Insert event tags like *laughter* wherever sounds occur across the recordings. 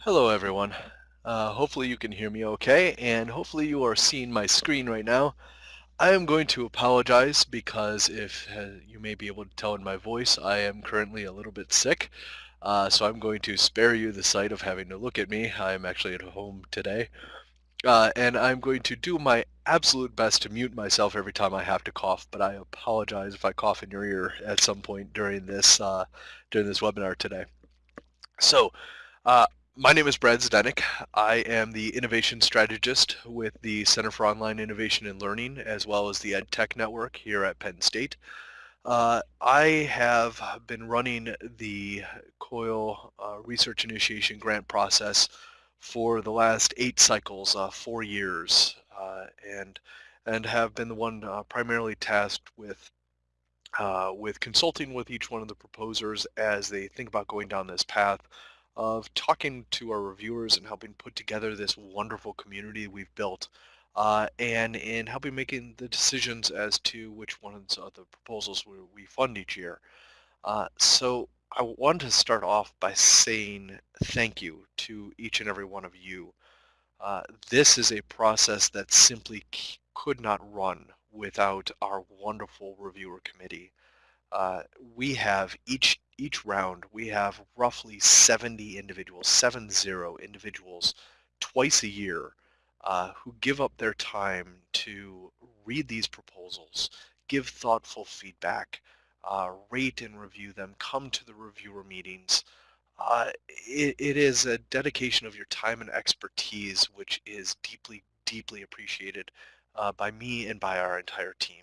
Hello everyone. Uh, hopefully you can hear me okay and hopefully you are seeing my screen right now. I am going to apologize because if uh, you may be able to tell in my voice I am currently a little bit sick. Uh, so I'm going to spare you the sight of having to look at me. I'm actually at home today. Uh, and I'm going to do my absolute best to mute myself every time I have to cough, but I apologize if I cough in your ear at some point during this uh, during this webinar today. So uh, my name is Brad Zdenek. I am the innovation strategist with the Center for Online Innovation and Learning, as well as the EdTech Network here at Penn State. Uh, I have been running the COIL uh, Research Initiation Grant process for the last eight cycles, uh, four years, uh, and and have been the one uh, primarily tasked with uh, with consulting with each one of the proposers as they think about going down this path of talking to our reviewers and helping put together this wonderful community we've built uh, and in helping making the decisions as to which ones of the proposals we, we fund each year. Uh, so I want to start off by saying thank you to each and every one of you. Uh, this is a process that simply could not run without our wonderful reviewer committee. Uh, we have each each round we have roughly 70 individuals, seven zero individuals twice a year uh, who give up their time to read these proposals, give thoughtful feedback, uh, rate and review them, come to the reviewer meetings. Uh, it, it is a dedication of your time and expertise which is deeply, deeply appreciated uh, by me and by our entire team.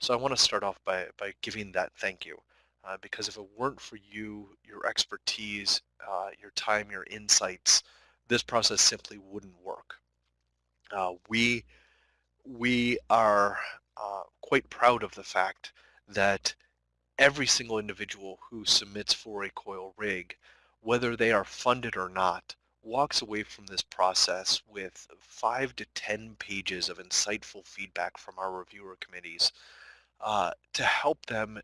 So I want to start off by, by giving that thank you. Uh, because if it weren't for you, your expertise, uh, your time, your insights, this process simply wouldn't work. Uh, we, we are uh, quite proud of the fact that every single individual who submits for a coil rig, whether they are funded or not, walks away from this process with five to 10 pages of insightful feedback from our reviewer committees uh, to help them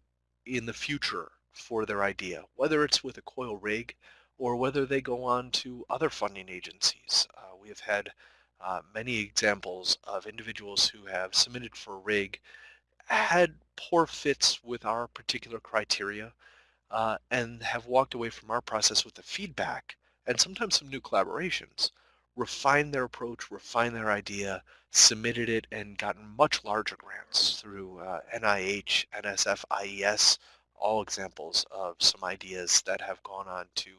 in the future for their idea, whether it's with a coil rig or whether they go on to other funding agencies. Uh, we have had uh, many examples of individuals who have submitted for a rig, had poor fits with our particular criteria, uh, and have walked away from our process with the feedback and sometimes some new collaborations, refined their approach, refined their idea, submitted it, and gotten much larger grants through uh, NIH, NSF, IES, all examples of some ideas that have gone on to,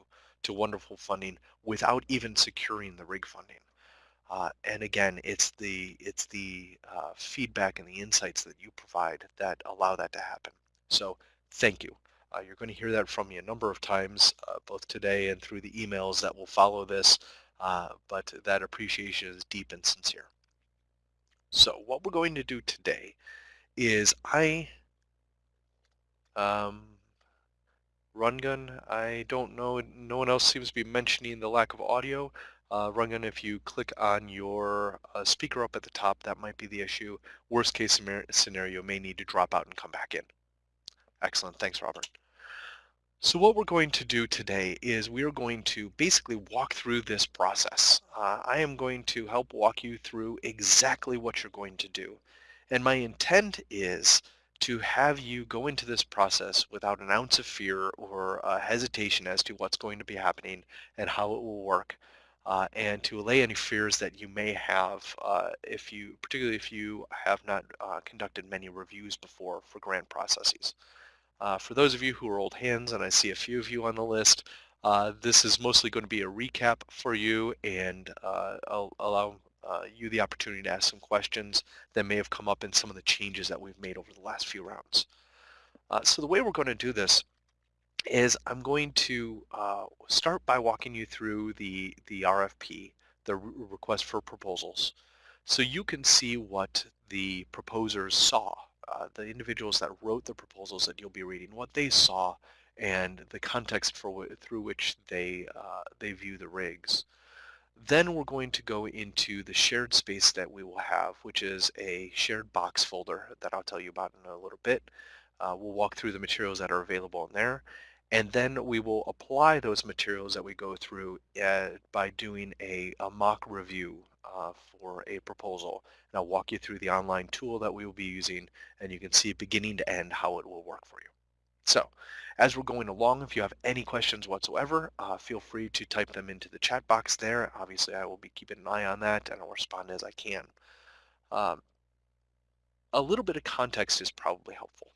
to wonderful funding without even securing the rig funding. Uh, and again, it's the, it's the uh, feedback and the insights that you provide that allow that to happen. So thank you. Uh, you're going to hear that from me a number of times, uh, both today and through the emails that will follow this, uh, but that appreciation is deep and sincere. So what we're going to do today is I, um, Rungun, I don't know, no one else seems to be mentioning the lack of audio. Uh, Rungun, if you click on your uh, speaker up at the top, that might be the issue. Worst case scenario may need to drop out and come back in. Excellent, thanks Robert. So what we're going to do today is we are going to basically walk through this process. Uh, I am going to help walk you through exactly what you're going to do. And my intent is to have you go into this process without an ounce of fear or uh, hesitation as to what's going to be happening and how it will work. Uh, and to allay any fears that you may have uh, if you, particularly if you have not uh, conducted many reviews before for grant processes. Uh, for those of you who are old hands, and I see a few of you on the list, uh, this is mostly going to be a recap for you and uh, I'll allow uh, you the opportunity to ask some questions that may have come up in some of the changes that we've made over the last few rounds. Uh, so the way we're going to do this is I'm going to uh, start by walking you through the, the RFP, the request for proposals, so you can see what the proposers saw uh, the individuals that wrote the proposals that you'll be reading, what they saw and the context for through which they, uh, they view the rigs. Then we're going to go into the shared space that we will have, which is a shared box folder that I'll tell you about in a little bit. Uh, we'll walk through the materials that are available in there. and then we will apply those materials that we go through uh, by doing a, a mock review uh, for a proposal. And I'll walk you through the online tool that we will be using and you can see beginning to end how it will work for you. So as we're going along, if you have any questions whatsoever, uh, feel free to type them into the chat box there. Obviously, I will be keeping an eye on that and I'll respond as I can. Um, a little bit of context is probably helpful.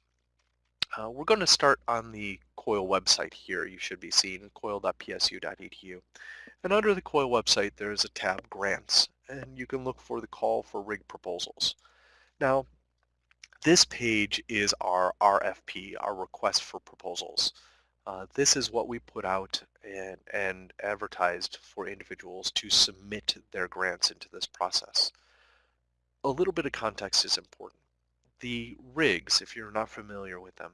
Uh, we're going to start on the COIL website here. You should be seeing coil.psu.edu. And under the COIL website, there is a tab Grants, and you can look for the call for rig proposals. Now, this page is our RFP, our request for proposals. Uh, this is what we put out and, and advertised for individuals to submit their grants into this process. A little bit of context is important. The rigs, if you're not familiar with them,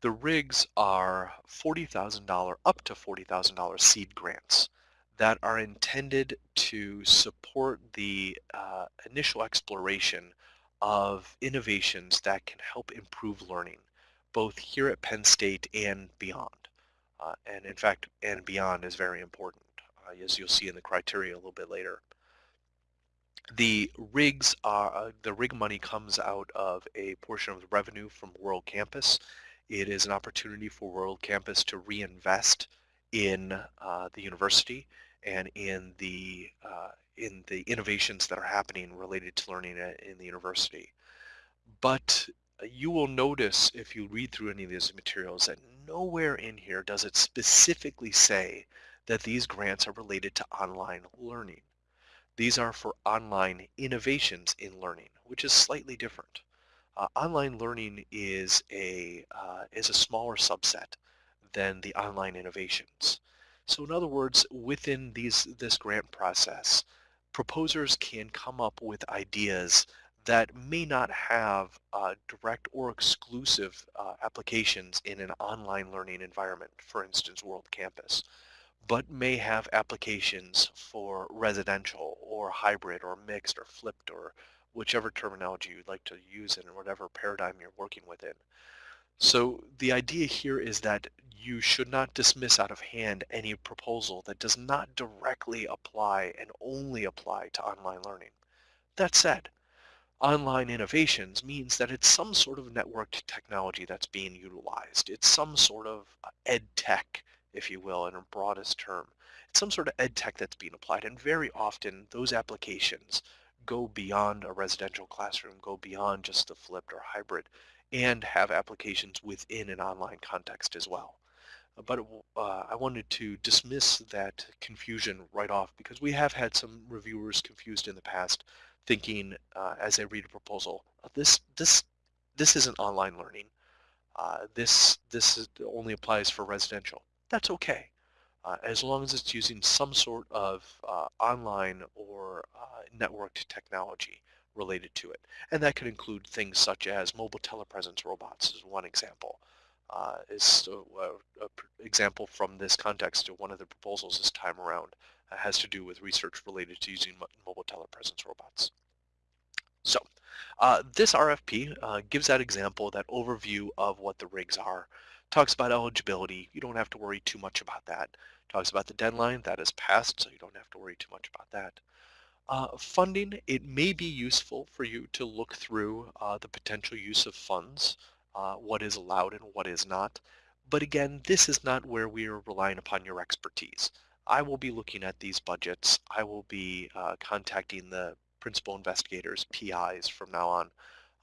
the rigs are $40,000 up to $40,000 seed grants that are intended to support the uh, initial exploration of innovations that can help improve learning, both here at Penn State and beyond. Uh, and in fact, and beyond is very important, uh, as you'll see in the criteria a little bit later. The rigs are, uh, the rig money comes out of a portion of the revenue from World Campus it is an opportunity for World Campus to reinvest in uh, the university and in the uh, in the innovations that are happening related to learning in the university. But you will notice if you read through any of these materials that nowhere in here does it specifically say that these grants are related to online learning. These are for online innovations in learning, which is slightly different. Uh, online learning is a, uh, is a smaller subset than the online innovations. So in other words, within these, this grant process, proposers can come up with ideas that may not have uh, direct or exclusive uh, applications in an online learning environment, for instance, World Campus, but may have applications for residential or hybrid or mixed or flipped or whichever terminology you'd like to use in whatever paradigm you're working within. So the idea here is that you should not dismiss out of hand any proposal that does not directly apply and only apply to online learning. That said, online innovations means that it's some sort of networked technology that's being utilized. It's some sort of uh, ed tech, if you will, in a broadest term. It's some sort of ed tech that's being applied, and very often those applications go beyond a residential classroom, go beyond just the flipped or hybrid, and have applications within an online context as well. But uh, I wanted to dismiss that confusion right off because we have had some reviewers confused in the past thinking uh, as they read a proposal, this, this, this isn't online learning. Uh, this, this is, only applies for residential. That's okay uh, as long as it's using some sort of uh, online or uh, networked technology related to it. And that could include things such as mobile telepresence robots is one example. Uh, is an example from this context one of the proposals this time around uh, has to do with research related to using mobile telepresence robots. So uh, this RFP uh, gives that example, that overview of what the rigs are, talks about eligibility. You don't have to worry too much about that. Talks about the deadline. That is passed, so you don't have to worry too much about that. Uh, funding, it may be useful for you to look through uh, the potential use of funds, uh, what is allowed and what is not. But again, this is not where we are relying upon your expertise. I will be looking at these budgets. I will be uh, contacting the principal investigators, PIs from now on.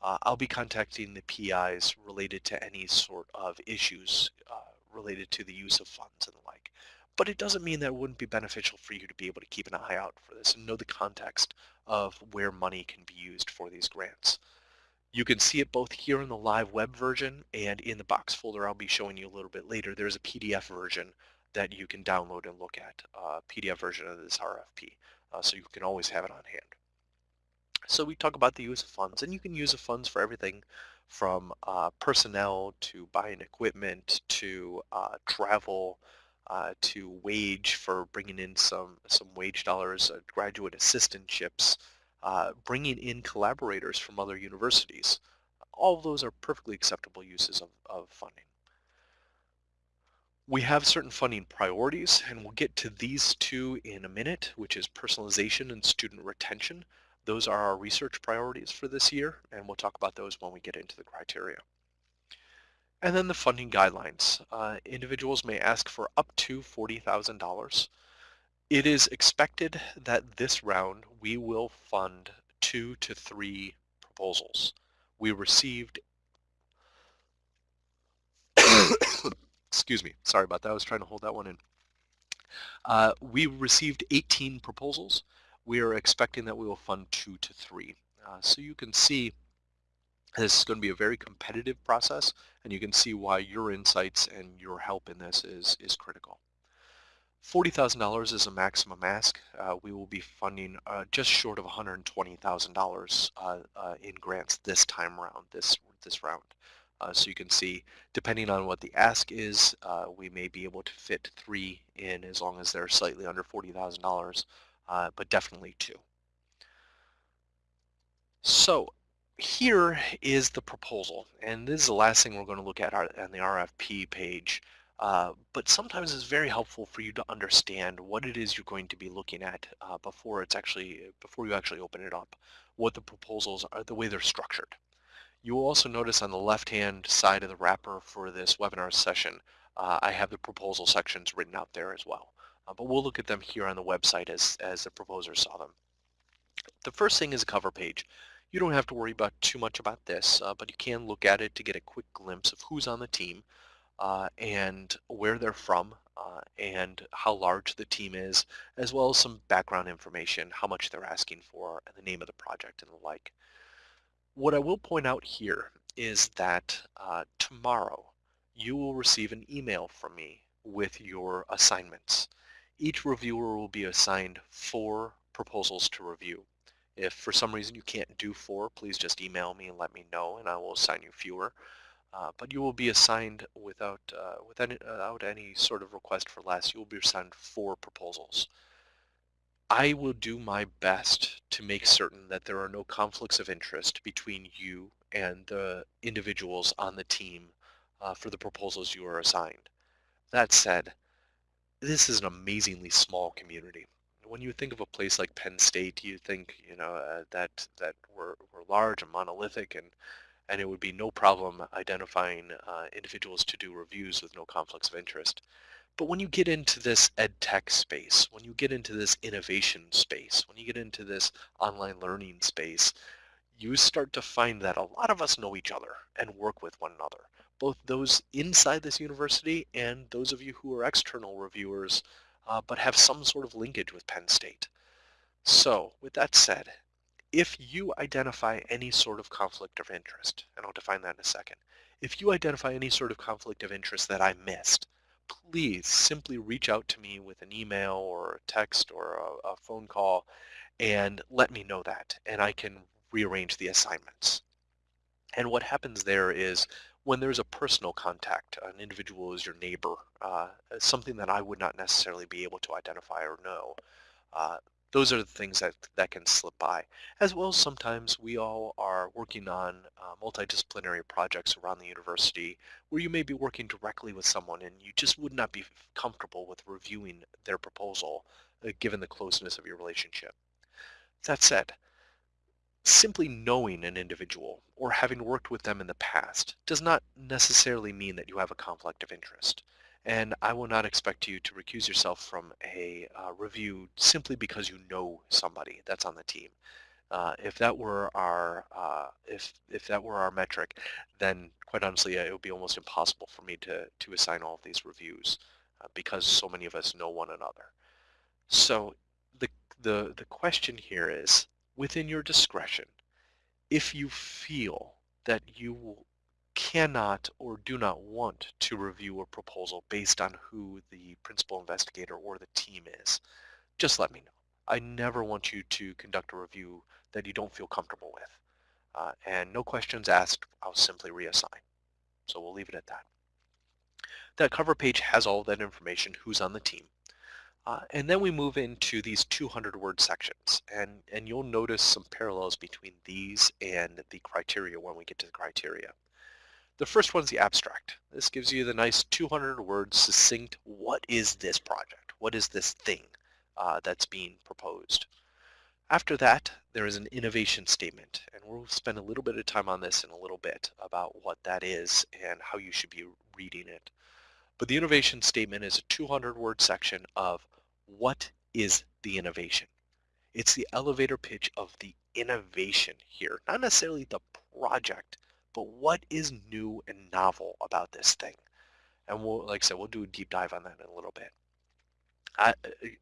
Uh, I'll be contacting the PIs related to any sort of issues uh, related to the use of funds and the like but it doesn't mean that it wouldn't be beneficial for you to be able to keep an eye out for this and know the context of where money can be used for these grants. You can see it both here in the live web version and in the box folder I'll be showing you a little bit later. There's a PDF version that you can download and look at, uh, PDF version of this RFP, uh, so you can always have it on hand. So we talk about the use of funds, and you can use the funds for everything from uh, personnel to buying equipment to uh, travel, uh, to wage for bringing in some, some wage dollars, uh, graduate assistantships, uh, bringing in collaborators from other universities. All of those are perfectly acceptable uses of, of funding. We have certain funding priorities, and we'll get to these two in a minute, which is personalization and student retention. Those are our research priorities for this year, and we'll talk about those when we get into the criteria. And then the funding guidelines. Uh, individuals may ask for up to $40,000. It is expected that this round we will fund two to three proposals. We received *coughs* excuse me, sorry about that. I was trying to hold that one in. Uh, we received 18 proposals. We are expecting that we will fund two to three. Uh, so you can see this is going to be a very competitive process and you can see why your insights and your help in this is, is critical. $40,000 is a maximum ask. Uh, we will be funding uh, just short of $120,000 uh, uh, in grants this time around, this, this round. Uh, so you can see, depending on what the ask is, uh, we may be able to fit three in as long as they're slightly under $40,000, uh, but definitely two. So here is the proposal, and this is the last thing we're going to look at on the RFP page. Uh, but sometimes it's very helpful for you to understand what it is you're going to be looking at uh, before it's actually before you actually open it up, what the proposals are, the way they're structured. You will also notice on the left-hand side of the wrapper for this webinar session, uh, I have the proposal sections written out there as well. Uh, but we'll look at them here on the website as, as the proposer saw them. The first thing is a cover page. You don't have to worry about too much about this, uh, but you can look at it to get a quick glimpse of who's on the team uh, and where they're from uh, and how large the team is, as well as some background information, how much they're asking for, and the name of the project and the like. What I will point out here is that uh, tomorrow you will receive an email from me with your assignments. Each reviewer will be assigned four proposals to review. If for some reason you can't do four, please just email me and let me know and I will assign you fewer. Uh, but you will be assigned without, uh, without, without any sort of request for less, you will be assigned four proposals. I will do my best to make certain that there are no conflicts of interest between you and the individuals on the team uh, for the proposals you are assigned. That said, this is an amazingly small community. When you think of a place like Penn State, you think you know uh, that that we're, we're large and monolithic, and and it would be no problem identifying uh, individuals to do reviews with no conflicts of interest. But when you get into this ed tech space, when you get into this innovation space, when you get into this online learning space, you start to find that a lot of us know each other and work with one another, both those inside this university and those of you who are external reviewers, uh, but have some sort of linkage with Penn State. So with that said, if you identify any sort of conflict of interest, and I'll define that in a second, if you identify any sort of conflict of interest that I missed, please simply reach out to me with an email or a text or a, a phone call and let me know that and I can rearrange the assignments. And what happens there is when there's a personal contact, an individual is your neighbor, uh, something that I would not necessarily be able to identify or know, uh, those are the things that, that can slip by. As well sometimes we all are working on uh, multidisciplinary projects around the university where you may be working directly with someone and you just would not be comfortable with reviewing their proposal uh, given the closeness of your relationship. That said, simply knowing an individual or having worked with them in the past does not necessarily mean that you have a conflict of interest and I will not expect you to recuse yourself from a uh, review simply because you know somebody that's on the team. Uh, if that were our uh, if if that were our metric, then quite honestly, it would be almost impossible for me to to assign all of these reviews uh, because so many of us know one another. So the the the question here is, within your discretion, if you feel that you cannot or do not want to review a proposal based on who the principal investigator or the team is, just let me know. I never want you to conduct a review that you don't feel comfortable with. Uh, and no questions asked, I'll simply reassign. So we'll leave it at that. That cover page has all that information, who's on the team. Uh, and then we move into these 200 word sections and, and you'll notice some parallels between these and the criteria when we get to the criteria. The first one's the abstract. This gives you the nice 200 word succinct, what is this project? What is this thing uh, that's being proposed? After that, there is an innovation statement, and we'll spend a little bit of time on this in a little bit about what that is and how you should be reading it. But the innovation statement is a 200 word section of what is the innovation? It's the elevator pitch of the innovation here, not necessarily the project, but what is new and novel about this thing? And we'll, like I said, we'll do a deep dive on that in a little bit. I,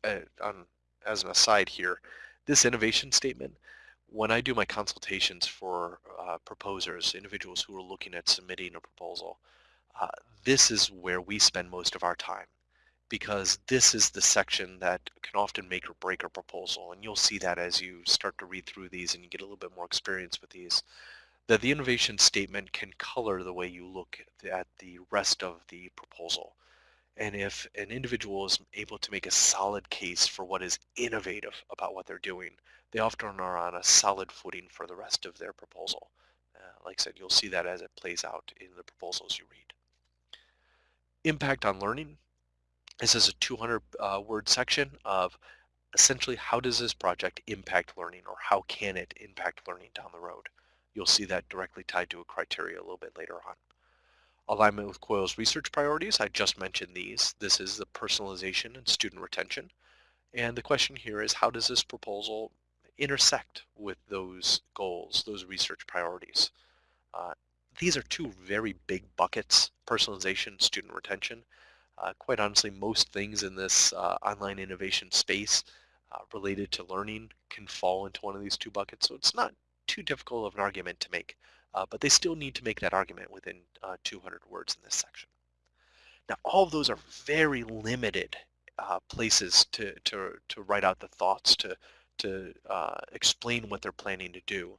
uh, on, as an aside here, this innovation statement, when I do my consultations for uh, proposers, individuals who are looking at submitting a proposal, uh, this is where we spend most of our time because this is the section that can often make or break a proposal. And you'll see that as you start to read through these and you get a little bit more experience with these that the innovation statement can color the way you look at the rest of the proposal. And if an individual is able to make a solid case for what is innovative about what they're doing, they often are on a solid footing for the rest of their proposal. Uh, like I said, you'll see that as it plays out in the proposals you read. Impact on learning. This is a 200 uh, word section of essentially how does this project impact learning or how can it impact learning down the road. You'll see that directly tied to a criteria a little bit later on. Alignment with COIL's research priorities, I just mentioned these. This is the personalization and student retention. And the question here is how does this proposal intersect with those goals, those research priorities? Uh, these are two very big buckets, personalization, student retention. Uh, quite honestly, most things in this uh, online innovation space uh, related to learning can fall into one of these two buckets. So it's not too difficult of an argument to make, uh, but they still need to make that argument within uh, 200 words in this section. Now, all of those are very limited uh, places to, to, to write out the thoughts, to, to explain what they're planning to do,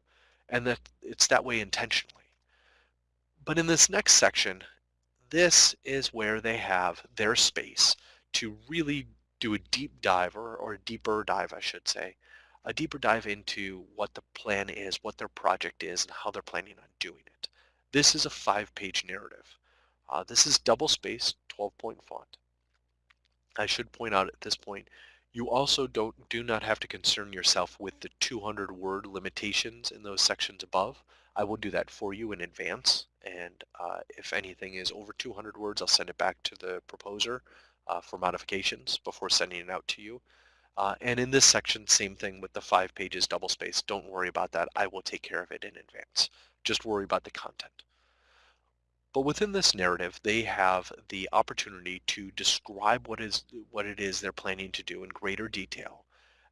and that it's that way intentionally. But in this next section, this is where they have their space to really do a deep dive, or, or a deeper dive, I should say, a deeper dive into what the plan is, what their project is, and how they're planning on doing it. This is a five-page narrative. Uh, this is double-spaced, 12-point font. I should point out at this point, you also don't do not have to concern yourself with the 200 word limitations in those sections above. I will do that for you in advance and uh, if anything is over 200 words I'll send it back to the proposer uh, for modifications before sending it out to you. Uh, and in this section, same thing with the five pages double space. Don't worry about that. I will take care of it in advance. Just worry about the content. But within this narrative, they have the opportunity to describe what is what it is they're planning to do in greater detail,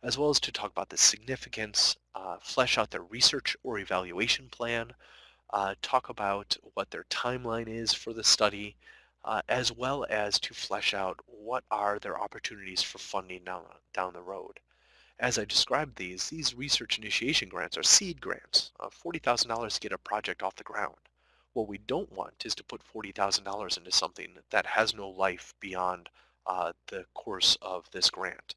as well as to talk about the significance, uh, flesh out their research or evaluation plan, uh, talk about what their timeline is for the study, uh, as well as to flesh out what are their opportunities for funding down, down the road. As I described these, these research initiation grants are seed grants, uh, $40,000 to get a project off the ground. What we don't want is to put $40,000 into something that has no life beyond uh, the course of this grant.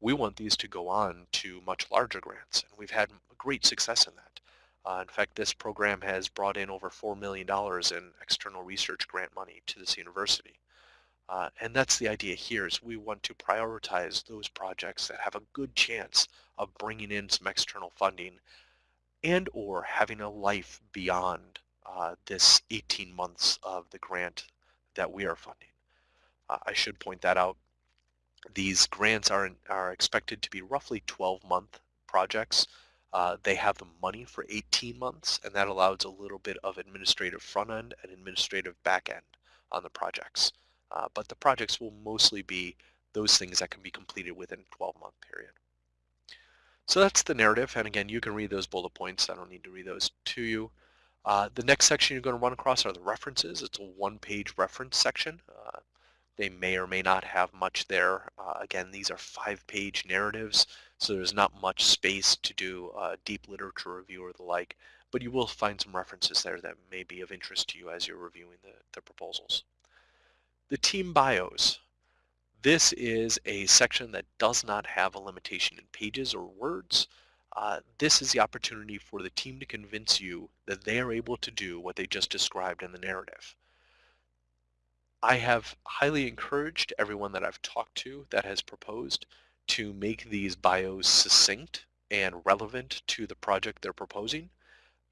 We want these to go on to much larger grants, and we've had great success in that. Uh, in fact, this program has brought in over $4 million in external research grant money to this university. Uh, and that's the idea here is we want to prioritize those projects that have a good chance of bringing in some external funding and or having a life beyond uh, this 18 months of the grant that we are funding. Uh, I should point that out. These grants are, are expected to be roughly 12 month projects. Uh, they have the money for 18 months, and that allows a little bit of administrative front end and administrative back end on the projects. Uh, but the projects will mostly be those things that can be completed within a 12-month period. So that's the narrative, and again, you can read those bullet points. I don't need to read those to you. Uh, the next section you're going to run across are the references. It's a one-page reference section. Uh, they may or may not have much there. Uh, again, these are five-page narratives. So there's not much space to do a deep literature review or the like, but you will find some references there that may be of interest to you as you're reviewing the, the proposals. The team bios. This is a section that does not have a limitation in pages or words. uh, this is the opportunity for the team to convince you that they are able to do what they just described in the narrative. I have highly encouraged everyone that I've talked to that has proposed to make these bios succinct and relevant to the project they're proposing,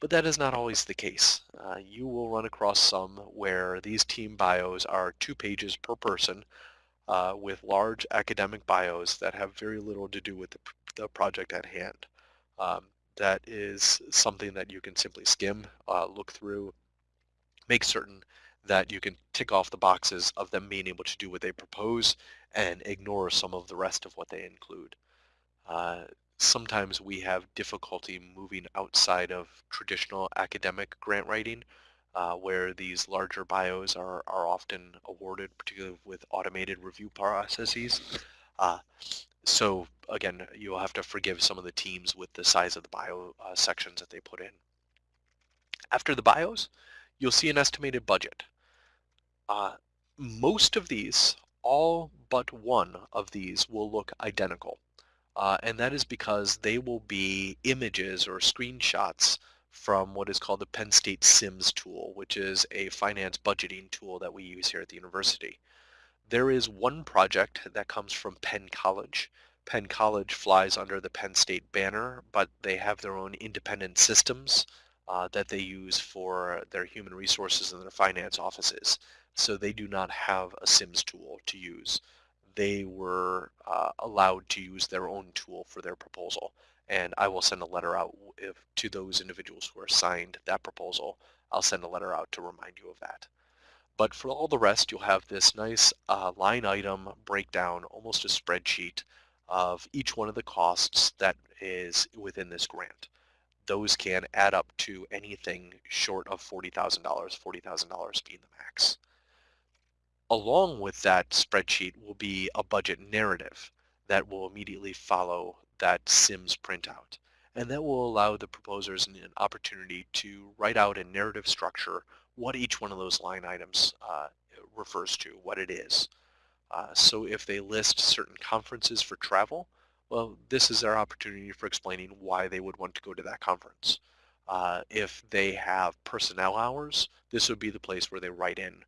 but that is not always the case. Uh, you will run across some where these team bios are two pages per person uh, with large academic bios that have very little to do with the, the project at hand. Um, that is something that you can simply skim, uh, look through, make certain that you can tick off the boxes of them being able to do what they propose and ignore some of the rest of what they include. Uh, sometimes we have difficulty moving outside of traditional academic grant writing uh, where these larger bios are, are often awarded, particularly with automated review processes. Uh, so again, you'll have to forgive some of the teams with the size of the bio uh, sections that they put in. After the bios, you'll see an estimated budget. Uh, most of these, all but one of these will look identical. Uh, and that is because they will be images or screenshots from what is called the Penn State SIMS tool, which is a finance budgeting tool that we use here at the university. There is one project that comes from Penn College. Penn College flies under the Penn State banner, but they have their own independent systems uh, that they use for their human resources and their finance offices. So they do not have a SIMS tool to use they were uh, allowed to use their own tool for their proposal. And I will send a letter out if, to those individuals who are signed that proposal. I'll send a letter out to remind you of that. But for all the rest, you'll have this nice uh, line item breakdown, almost a spreadsheet of each one of the costs that is within this grant. Those can add up to anything short of $40,000, $40,000 being the max along with that spreadsheet will be a budget narrative that will immediately follow that SIMS printout. And that will allow the proposers an opportunity to write out a narrative structure, what each one of those line items uh, refers to, what it is. Uh, so if they list certain conferences for travel, well, this is their opportunity for explaining why they would want to go to that conference. Uh, if they have personnel hours, this would be the place where they write in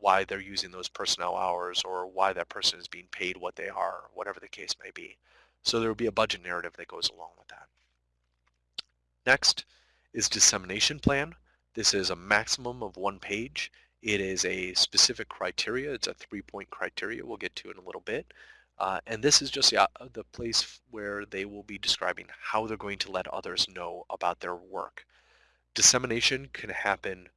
why they're using those personnel hours or why that person is being paid what they are, whatever the case may be. So there will be a budget narrative that goes along with that. Next is dissemination plan. This is a maximum of one page. It is a specific criteria. It's a three-point criteria we'll get to in a little bit. Uh, and this is just the, uh, the place where they will be describing how they're going to let others know about their work. Dissemination can happen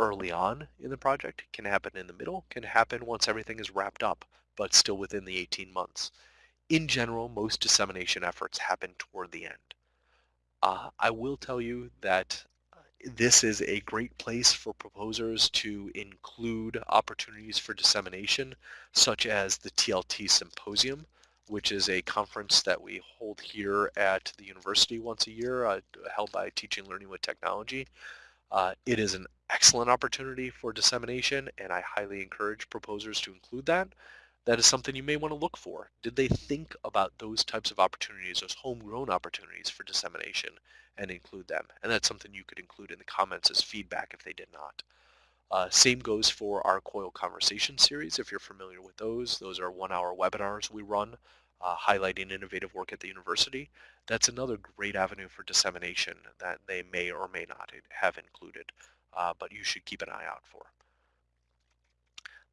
early on in the project, can happen in the middle, can happen once everything is wrapped up, but still within the 18 months. In general, most dissemination efforts happen toward the end. Uh, I will tell you that uh, this is a great place for proposers to include opportunities for dissemination, such as the TLT Symposium, which is a conference that we hold here at the university once a year, uh, held by Teaching Learning with Technology. Uh, it is an excellent opportunity for dissemination, and I highly encourage proposers to include that. That is something you may want to look for. Did they think about those types of opportunities, those homegrown opportunities for dissemination, and include them? And that's something you could include in the comments as feedback if they did not. Uh, same goes for our COIL Conversation series, if you're familiar with those. Those are one-hour webinars we run uh, highlighting innovative work at the university. That's another great avenue for dissemination that they may or may not have included uh, but you should keep an eye out for.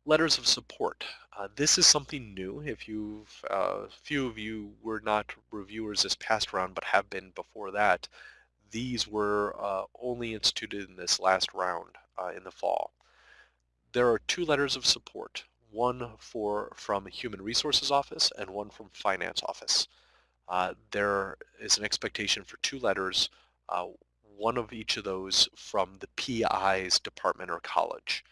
Letters of support. Uh, this is something new. If you've, uh, few of you were not reviewers this past round, but have been before that, these were uh, only instituted in this last round uh, in the fall. There are two letters of support, one for from Human Resources Office and one from Finance Office. Uh, there is an expectation for two letters, uh, one of each of those from the PI's department or college.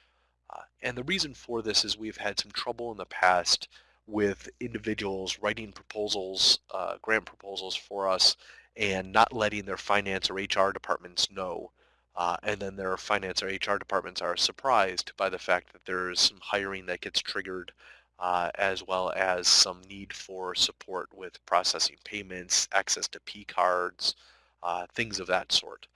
Uh, and the reason for this is we've had some trouble in the past with individuals writing proposals, uh, grant proposals for us, and not letting their finance or HR departments know. Uh, and then their finance or HR departments are surprised by the fact that there's some hiring that gets triggered uh, as well as some need for support with processing payments, access to P-cards, uh, things of that sort.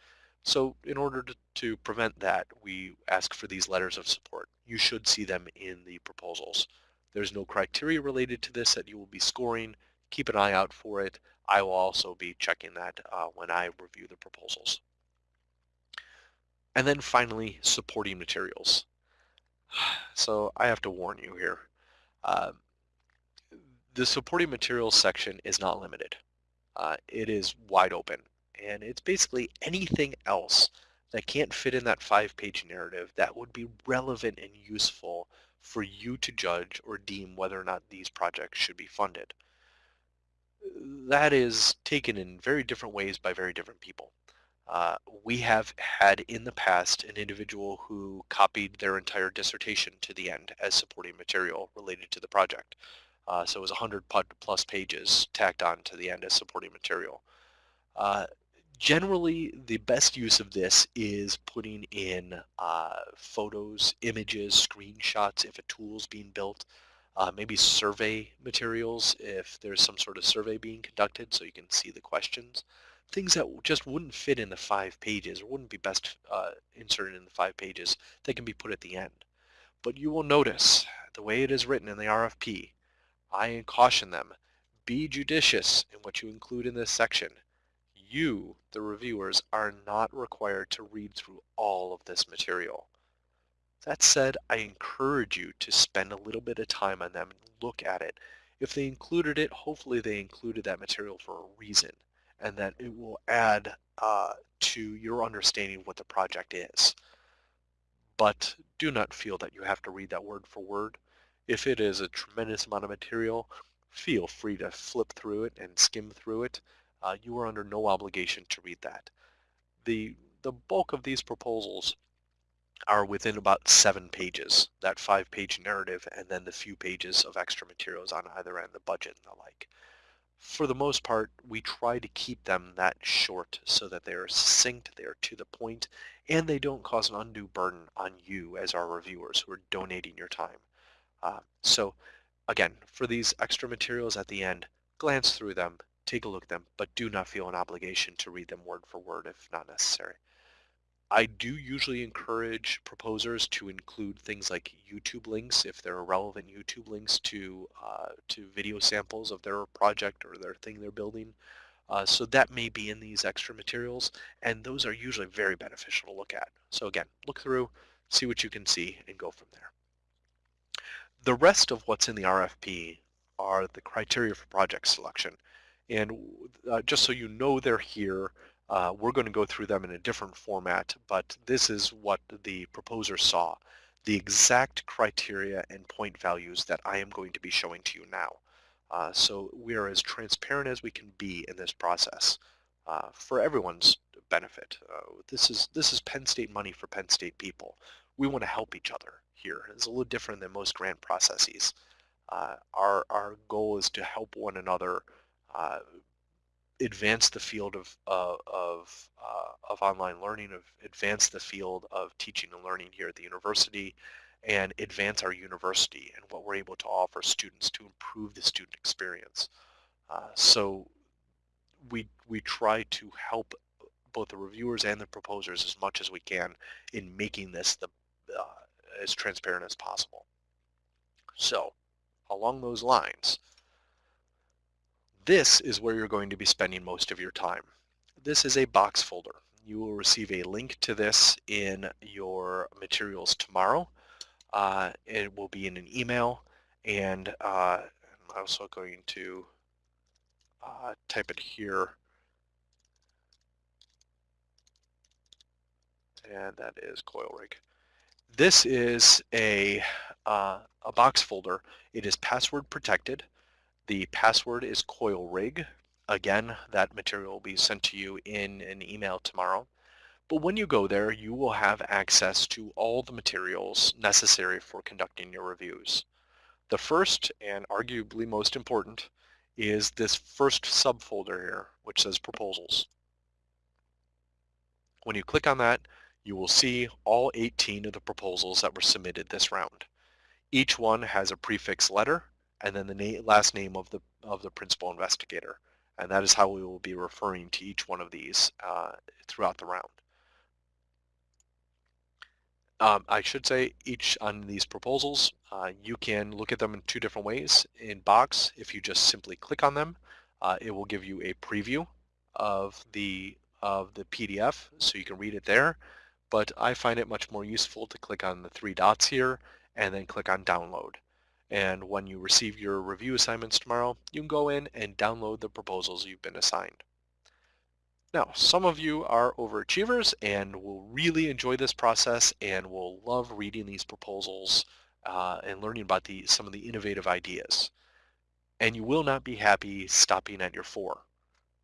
So in order to, to prevent that, we ask for these letters of support. You should see them in the proposals. There's no criteria related to this that you will be scoring. Keep an eye out for it. I will also be checking that uh, when I review the proposals. And then finally, supporting materials. *sighs* So I have to warn you here. Uh, the supporting materials section is not limited. Uh, it is wide open and it's basically anything else that can't fit in that five-page narrative that would be relevant and useful for you to judge or deem whether or not these projects should be funded. That is taken in very different ways by very different people. Uh, we have had in the past an individual who copied their entire dissertation to the end as supporting material related to the project. Uh, so it was 100 plus pages tacked on to the end as supporting material. Uh, generally, the best use of this is putting in uh, photos, images, screenshots if a tool is being built, uh, maybe survey materials if there's some sort of survey being conducted so you can see the questions. Things that just wouldn't fit in the five pages or wouldn't be best uh, inserted in the five pages they can be put at the end. But you will notice the way it is written in the RFP, I caution them, be judicious in what you include in this section you, the reviewers, are not required to read through all of this material. That said, I encourage you to spend a little bit of time on them and look at it. If they included it, hopefully they included that material for a reason and that it will add uh, to your understanding of what the project is. But do not feel that you have to read that word for word. If it is a tremendous amount of material, feel free to flip through it and skim through it uh, you are under no obligation to read that. The, the bulk of these proposals are within about seven pages, that five-page narrative, and then the few pages of extra materials on either end, the budget and the like. For the most part, we try to keep them that short so that they are succinct, they are to the point, and they don't cause an undue burden on you as our reviewers who are donating your time. Uh, so again, for these extra materials at the end, glance through them, take a look at them, but do not feel an obligation to read them word for word if not necessary. I do usually encourage proposers to include things like YouTube links if there are relevant YouTube links to uh, to video samples of their project or their thing they're building. Uh, so that may be in these extra materials, and those are usually very beneficial to look at. So again, look through, see what you can see, and go from there. The rest of what's in the RFP are the criteria for project selection. And uh, just so you know they're here, uh, we're going to go through them in a different format, but this is what the proposer saw, the exact criteria and point values that I am going to be showing to you now. Uh, so we are as transparent as we can be in this process uh, for everyone's benefit. Uh, this is this is Penn State money for Penn State people. We want to help each other here. It's a little different than most grant processes. Uh, our, our goal is to help one another uh, advance the field of, uh, of, uh, of online learning, of advance the field of teaching and learning here at the university, and advance our university and what we're able to offer students to improve the student experience. Uh, so we, we try to help both the reviewers and the proposers as much as we can in making this the, uh, as transparent as possible. So along those lines, this is where you're going to be spending most of your time. This is a box folder. You will receive a link to this in your materials tomorrow. Uh, it will be in an email and uh, I'm also going to uh, type it here and that is coil rig. This is a, uh, a box folder. It is password protected. The password is coil rig. Again, that material will be sent to you in an email tomorrow. But when you go there, you will have access to all the materials necessary for conducting your reviews. The first, and arguably most important, is this first subfolder here, which says proposals. When you click on that, you will see all 18 of the proposals that were submitted this round. Each one has a prefix letter and then the na last name of the of the principal investigator. And that is how we will be referring to each one of these uh, throughout the round. Um, I should say each on these proposals, uh, you can look at them in two different ways. In Box, if you just simply click on them, uh, it will give you a preview of the of the PDF, so you can read it there. But I find it much more useful to click on the three dots here and then click on download. And when you receive your review assignments tomorrow, you can go in and download the proposals you've been assigned. Now, some of you are overachievers and will really enjoy this process and will love reading these proposals uh, and learning about the, some of the innovative ideas. And you will not be happy stopping at your four.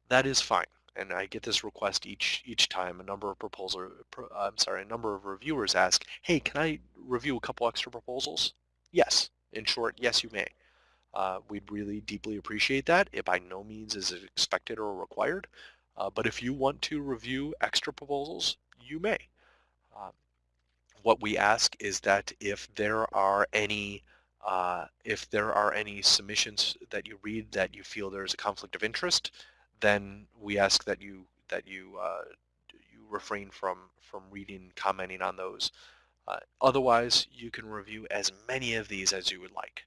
That is fine. And I get this request each each time. A number of proposal, I'm sorry, a number of reviewers ask, "Hey, can I review a couple extra proposals?" Yes. In short, yes, you may. Uh, we'd really deeply appreciate that. It by no means is expected or required, uh, but if you want to review extra proposals, you may. Uh, what we ask is that if there are any uh, if there are any submissions that you read that you feel there's a conflict of interest, then we ask that you that you uh, you refrain from from reading, commenting on those. Uh, otherwise, you can review as many of these as you would like.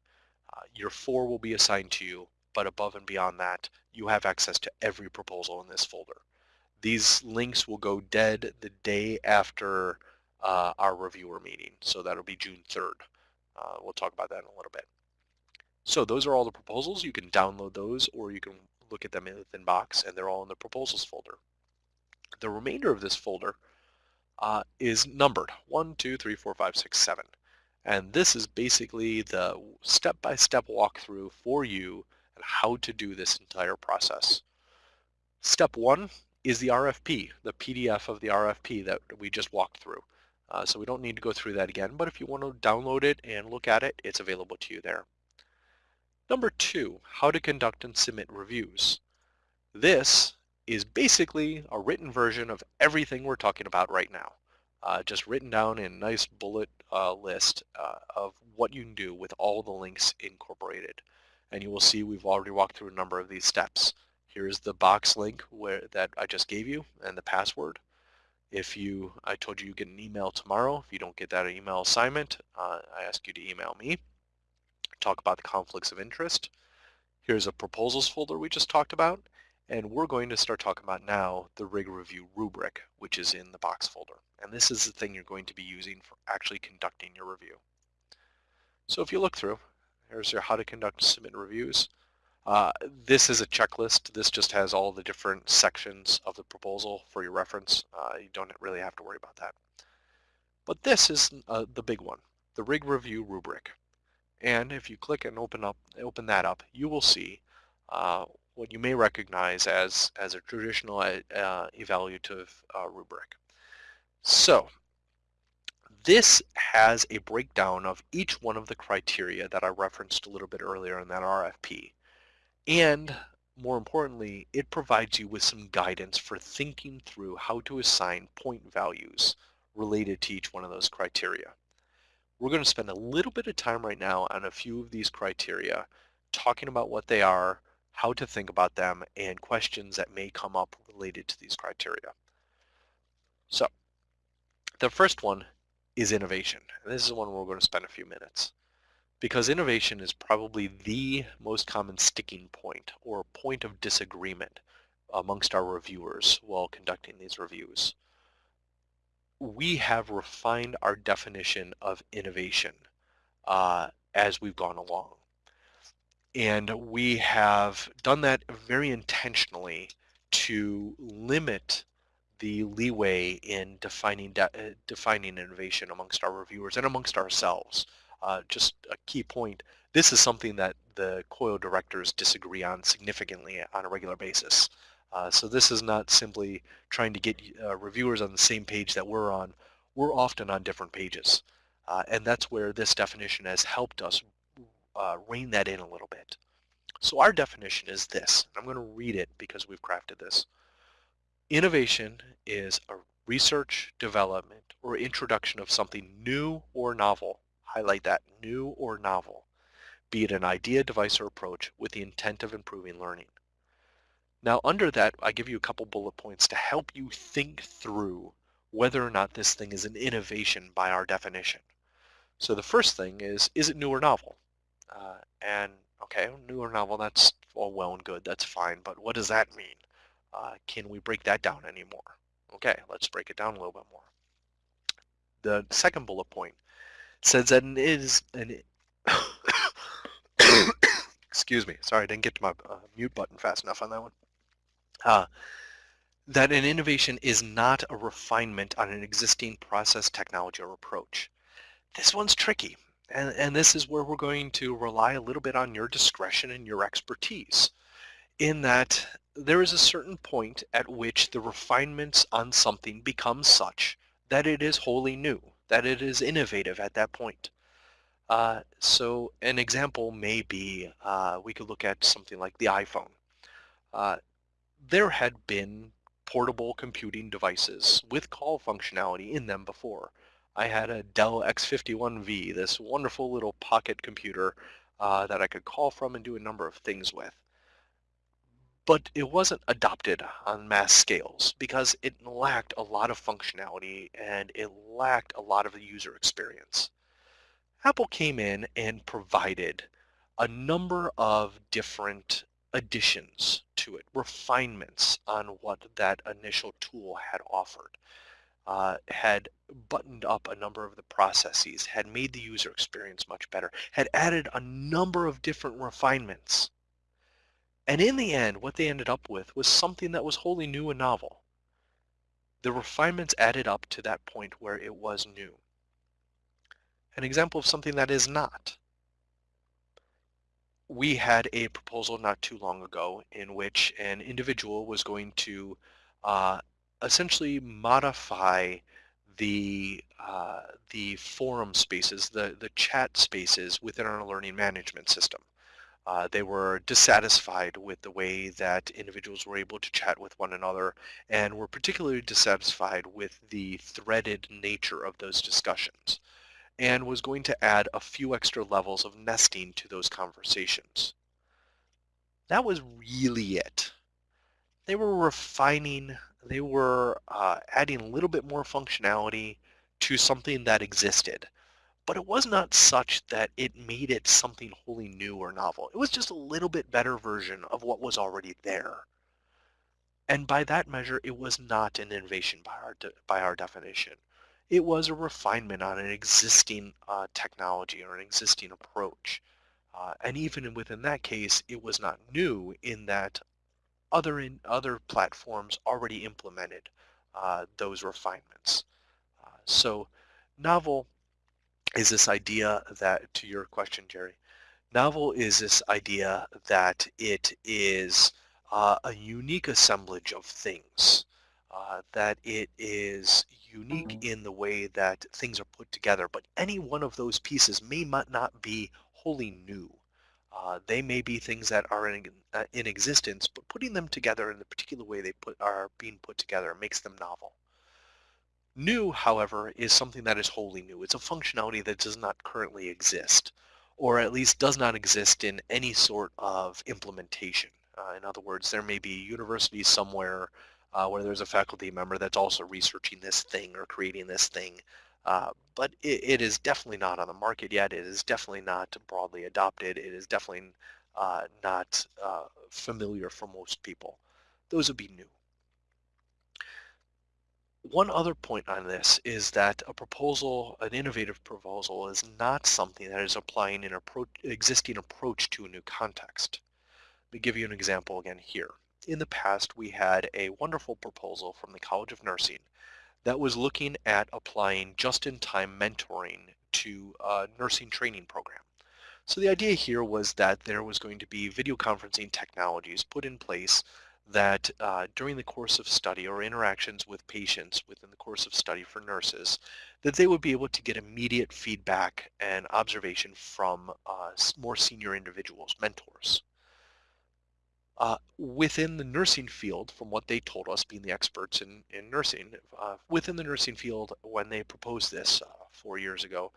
Uh, your four will be assigned to you, but above and beyond that, you have access to every proposal in this folder. These links will go dead the day after uh, our reviewer meeting, so that'll be June 3rd. Uh, we'll talk about that in a little bit. So those are all the proposals. You can download those or you can look at them in the thin Box and they're all in the proposals folder. The remainder of this folder uh, is numbered, one, two, three, four, five, six, seven. And this is basically the step-by-step -step walkthrough for you and how to do this entire process. Step one is the RFP, the PDF of the RFP that we just walked through. Uh, so we don't need to go through that again, but if you want to download it and look at it, it's available to you there. Number two, how to conduct and submit reviews. This is basically a written version of everything we're talking about right now. Uh, just written down in a nice bullet uh, list uh, of what you can do with all the links incorporated. And you will see we've already walked through a number of these steps. Here's the box link where that I just gave you and the password. If you, I told you you get an email tomorrow. If you don't get that email assignment, uh, I ask you to email me. Talk about the conflicts of interest. Here's a proposals folder we just talked about. And we're going to start talking about now the rig review rubric, which is in the box folder. And this is the thing you're going to be using for actually conducting your review. So if you look through, here's your how to conduct submit reviews. Uh, this is a checklist. This just has all the different sections of the proposal for your reference. Uh, you don't really have to worry about that. But this is uh, the big one, the rig review rubric. And if you click and open up, open that up, you will see uh, what you may recognize as, as a traditional uh, evaluative uh, rubric. So this has a breakdown of each one of the criteria that I referenced a little bit earlier in that RFP. And more importantly, it provides you with some guidance for thinking through how to assign point values related to each one of those criteria. We're going to spend a little bit of time right now on a few of these criteria, talking about what they are, how to think about them, and questions that may come up related to these criteria. So the first one is innovation. And this is one we're going to spend a few minutes because innovation is probably the most common sticking point or point of disagreement amongst our reviewers while conducting these reviews. We have refined our definition of innovation uh, as we've gone along. And we have done that very intentionally to limit the leeway in defining de uh, defining innovation amongst our reviewers and amongst ourselves. Uh, just a key point, this is something that the COIL directors disagree on significantly on a regular basis. Uh, so this is not simply trying to get uh, reviewers on the same page that we're on. We're often on different pages. Uh, and that's where this definition has helped us uh, rein that in a little bit. So our definition is this. I'm going to read it because we've crafted this. Innovation is a research, development, or introduction of something new or novel, highlight that new or novel, be it an idea, device, or approach with the intent of improving learning. Now under that, I give you a couple bullet points to help you think through whether or not this thing is an innovation by our definition. So the first thing is, is it new or novel? Uh, and okay, newer novel, that's all well and good, that's fine, but what does that mean? Uh, can we break that down anymore? Okay, let's break it down a little bit more. The second bullet point says that it is an *coughs* excuse me, sorry, I didn't get to my uh, mute button fast enough on that one. Uh, that an innovation is not a refinement on an existing process, technology, or approach. This one's tricky, and, and this is where we're going to rely a little bit on your discretion and your expertise in that there is a certain point at which the refinements on something become such that it is wholly new, that it is innovative at that point. Uh, so an example may be, uh, we could look at something like the iPhone. Uh, there had been portable computing devices with call functionality in them before. I had a Dell X51V, this wonderful little pocket computer uh, that I could call from and do a number of things with. But it wasn't adopted on mass scales because it lacked a lot of functionality and it lacked a lot of the user experience. Apple came in and provided a number of different additions to it, refinements on what that initial tool had offered, uh, had buttoned up a number of the processes, had made the user experience much better, had added a number of different refinements. And in the end, what they ended up with was something that was wholly new and novel. The refinements added up to that point where it was new. An example of something that is not we had a proposal not too long ago in which an individual was going to uh, essentially modify the uh, the forum spaces, the, the chat spaces within our learning management system. Uh, they were dissatisfied with the way that individuals were able to chat with one another and were particularly dissatisfied with the threaded nature of those discussions and was going to add a few extra levels of nesting to those conversations. That was really it. They were refining, they were uh, adding a little bit more functionality to something that existed. But it was not such that it made it something wholly new or novel. It was just a little bit better version of what was already there. And by that measure, it was not an innovation by our, by our definition. It was a refinement on an existing uh, technology or an existing approach. Uh, and even within that case, it was not new in that other in other platforms already implemented uh, those refinements. Uh, so novel is this idea that, to your question, Jerry, novel is this idea that it is uh, a unique assemblage of things, uh, that it is unique mm-hmm. in the way that things are put together, but any one of those pieces may not be wholly new. Uh, they may be things that are in, uh, in existence, but putting them together in the particular way they put, are being put together makes them novel. New, however, is something that is wholly new. It's a functionality that does not currently exist, or at least does not exist in any sort of implementation. Uh, in other words, there may be universities somewhere uh, where there's a faculty member that's also researching this thing or creating this thing. Uh, but it, it is definitely not on the market yet. It is definitely not broadly adopted. It is definitely uh, not uh, familiar for most people. Those would be new. One other point on this is that a proposal, an innovative proposal, is not something that is applying an existing approach to a new context. Let me give you an example again here in the past we had a wonderful proposal from the College of Nursing that was looking at applying just-in-time mentoring to a nursing training program. So the idea here was that there was going to be video conferencing technologies put in place that uh, during the course of study or interactions with patients within the course of study for nurses, that they would be able to get immediate feedback and observation from uh, more senior individuals, mentors. Uh, within the nursing field, from what they told us, being the experts in, in nursing, uh, within the nursing field, when they proposed this uh, four years ago,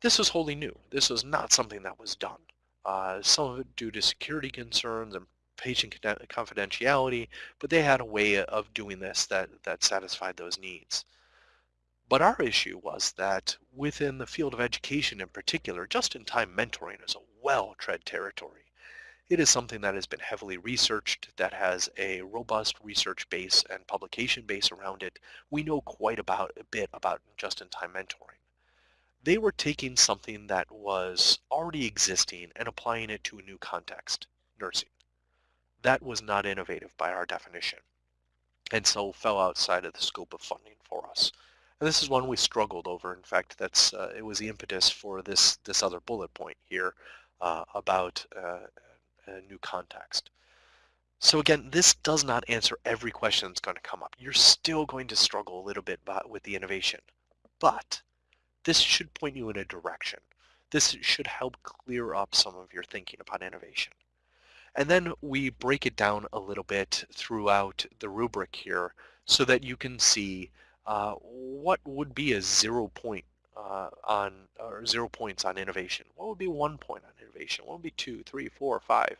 This was wholly new. This was not something that was done. Uh, some of it due to security concerns and patient confidentiality, but they had a way of doing this that, that satisfied those needs. But our issue was that within the field of education in particular, just-in-time mentoring is a well-tread territory. It is something that has been heavily researched, that has a robust research base and publication base around it. We know quite about a bit about just-in-time mentoring. They were taking something that was already existing and applying it to a new context, nursing. That was not innovative by our definition, and so fell outside of the scope of funding for us. And this is one we struggled over. In fact, that's uh, it was the impetus for this this other bullet point here uh, about uh, a new context. So again, this does not answer every question that's going to come up. You're still going to struggle a little bit with the innovation, but this should point you in a direction. This should help clear up some of your thinking about innovation. And then we break it down a little bit throughout the rubric here so that you can see uh, what would be a zero point uh, on or zero points on innovation? What would be one point on innovation? What would be two, three, four, five?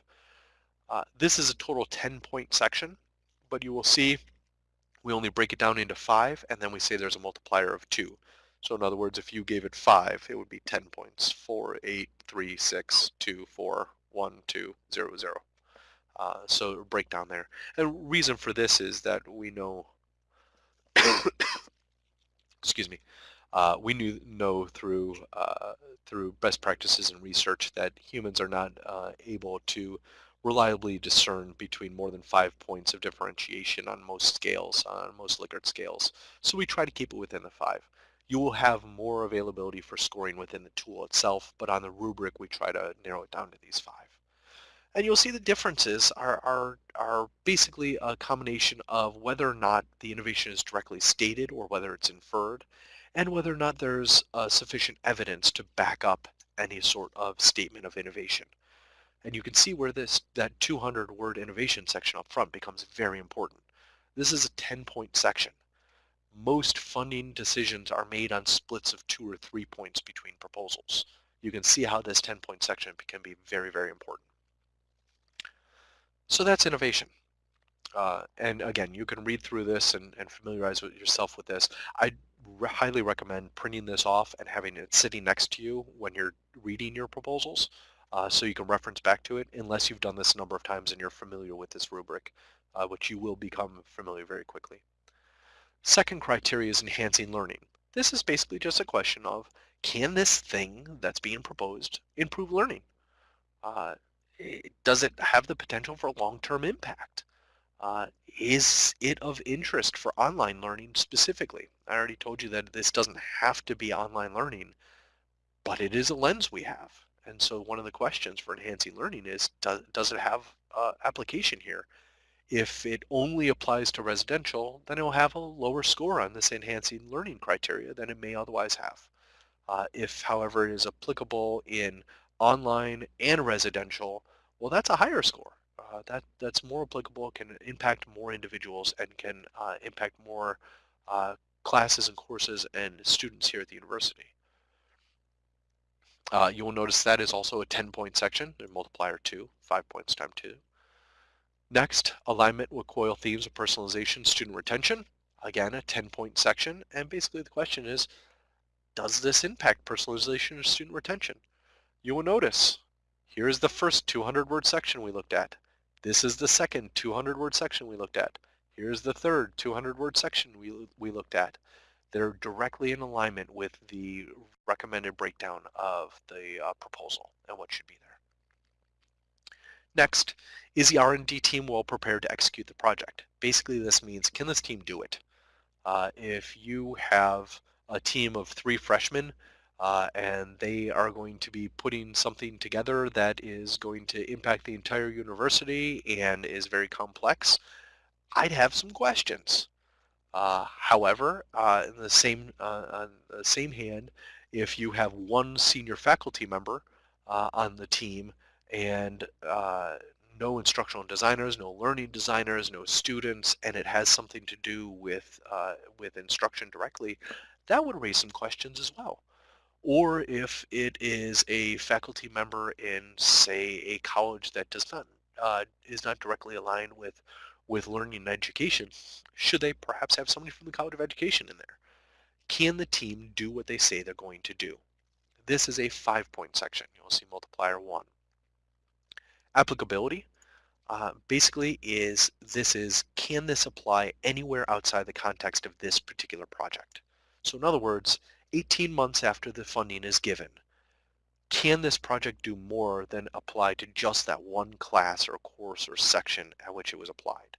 Uh, this is a total 10 point section, but you will see we only break it down into five and then we say there's a multiplier of two. So in other words, if you gave it five, it would be 10 points. Four, eight, three, six, two, four, one, two, zero, zero. Uh, so breakdown there. And reason for this is that we know *coughs* excuse me, uh, we knew, know through uh, through best practices and research that humans are not uh, able to reliably discern between more than five points of differentiation on most scales, on most Likert scales. So we try to keep it within the five. You will have more availability for scoring within the tool itself, but on the rubric we try to narrow it down to these five. And you'll see the differences are, are, are basically a combination of whether or not the innovation is directly stated or whether it's inferred, and whether or not there's uh, sufficient evidence to back up any sort of statement of innovation. And you can see where this that 200 word innovation section up front becomes very important. This is a 10 point section. Most funding decisions are made on splits of two or three points between proposals. You can see how this 10 point section can be very, very important. So that's innovation. Uh, and again, you can read through this and, and familiarize with yourself with this. I re highly recommend printing this off and having it sitting next to you when you're reading your proposals uh, so you can reference back to it unless you've done this a number of times and you're familiar with this rubric, uh, which you will become familiar very quickly. Second criteria is enhancing learning. This is basically just a question of can this thing that's being proposed improve learning? Uh, does it have the potential for long-term impact? Uh, is it of interest for online learning specifically? I already told you that this doesn't have to be online learning, but it is a lens we have. And so one of the questions for enhancing learning is, does, does it have uh, application here? If it only applies to residential, then it will have a lower score on this enhancing learning criteria than it may otherwise have. Uh, if, however, it is applicable in online and residential, well, that's a higher score. Uh, that that's more applicable, can impact more individuals, and can uh, impact more uh, classes and courses and students here at the university. Uh, you will notice that is also a 10-point section, a multiplier 2, 5 points times 2. Next, alignment with COIL themes of personalization, student retention. Again, a 10-point section, and basically the question is, does this impact personalization or student retention? You will notice here is the first 200 word section we looked at. This is the second 200 word section we looked at. Here's the third 200 word section we, we looked at. They're directly in alignment with the recommended breakdown of the uh, proposal and what should be there. Next, is the R&D team well prepared to execute the project? Basically this means, can this team do it? Uh, if you have a team of three freshmen uh, and they are going to be putting something together that is going to impact the entire university and is very complex, I'd have some questions. Uh, however, uh, in the same uh, on the same hand, if you have one senior faculty member uh, on the team and uh, no instructional designers, no learning designers, no students, and it has something to do with with instruction directly, that would raise some questions as well or if it is a faculty member in, say, a college that does not uh, is not directly aligned with with learning and education, should they perhaps have somebody from the College of Education in there? Can the team do what they say they're going to do? This is a five-point section. You'll see multiplier one. Applicability uh, basically is this is can this apply anywhere outside the context of this particular project? So in other words, 18 months after the funding is given, can this project do more than apply to just that one class or course or section at which it was applied?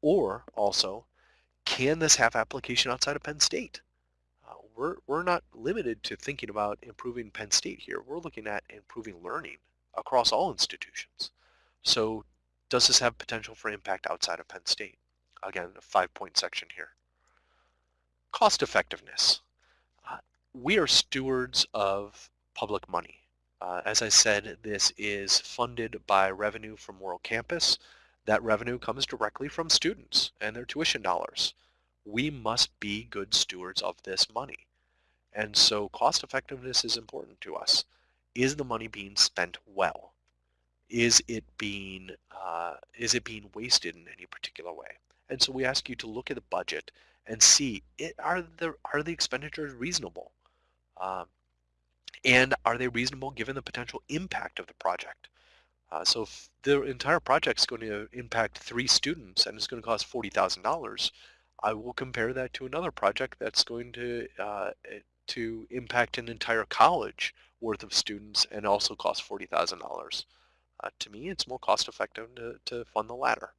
Or also, can this have application outside of Penn State? Uh, we're, we're not limited to thinking about improving Penn State here. We're looking at improving learning across all institutions. So does this have potential for impact outside of Penn State? Again, a five-point section here. Cost effectiveness. We are stewards of public money. Uh, as I said, this is funded by revenue from World Campus. That revenue comes directly from students and their tuition dollars. We must be good stewards of this money. And so cost effectiveness is important to us. Is the money being spent well? Is it being uh, is it being wasted in any particular way? And so we ask you to look at the budget and see it, are the are the expenditures reasonable? Um, and are they reasonable given the potential impact of the project? Uh, so if the entire project is going to impact three students and it's going to cost $40,000, I will compare that to another project that's going to uh, eh, to impact an entire college worth of students and also cost $40,000. Uh, to me, it's more cost effective to, to fund the latter.